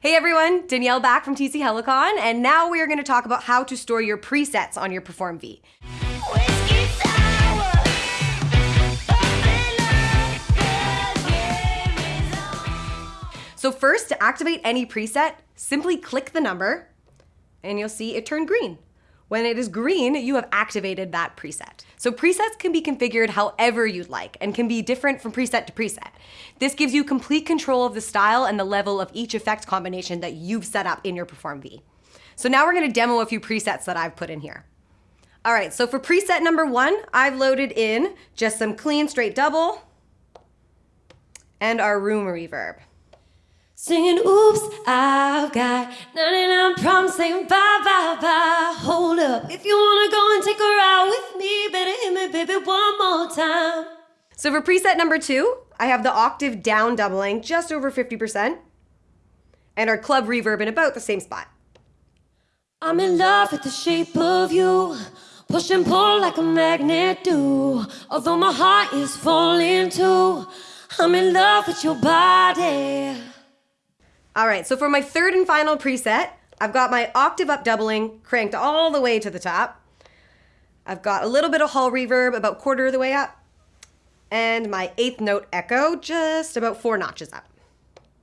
Hey everyone, Danielle back from TC Helicon, and now we are going to talk about how to store your presets on your Perform V. So first, to activate any preset, simply click the number, and you'll see it turn green. When it is green, you have activated that preset. So presets can be configured however you'd like and can be different from preset to preset. This gives you complete control of the style and the level of each effect combination that you've set up in your Perform V. So now we're gonna demo a few presets that I've put in here. All right, so for preset number one, I've loaded in just some clean straight double and our room reverb. Singing, oops, I've got 99 problems saying bye, bye, bye. Hold up. If you wanna go and take a ride with me, better hit me, baby, one more time. So for preset number two, I have the octave down doubling just over 50% and our club reverb in about the same spot. I'm in love with the shape of you. Push and pull like a magnet do. Although my heart is falling too. I'm in love with your body. All right, so for my third and final preset, I've got my octave up doubling cranked all the way to the top. I've got a little bit of hall reverb about quarter of the way up. And my eighth note echo just about four notches up.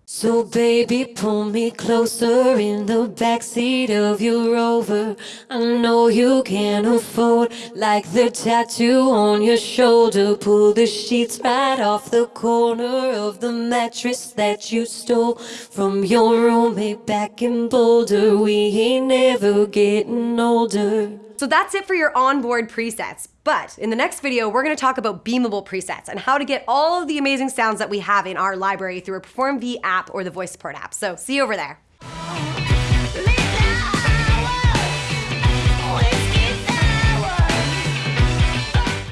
So baby, pull me closer in the backseat of your Rover. I know you can afford, like the tattoo on your shoulder. Pull the sheets right off the corner of the mattress that you stole from your roommate back in Boulder. We ain't never getting older. So that's it for your onboard presets. But in the next video, we're gonna talk about beamable presets and how to get all of the amazing sounds that we have in our library through a Perform V app or the Voice Support app. So see you over there.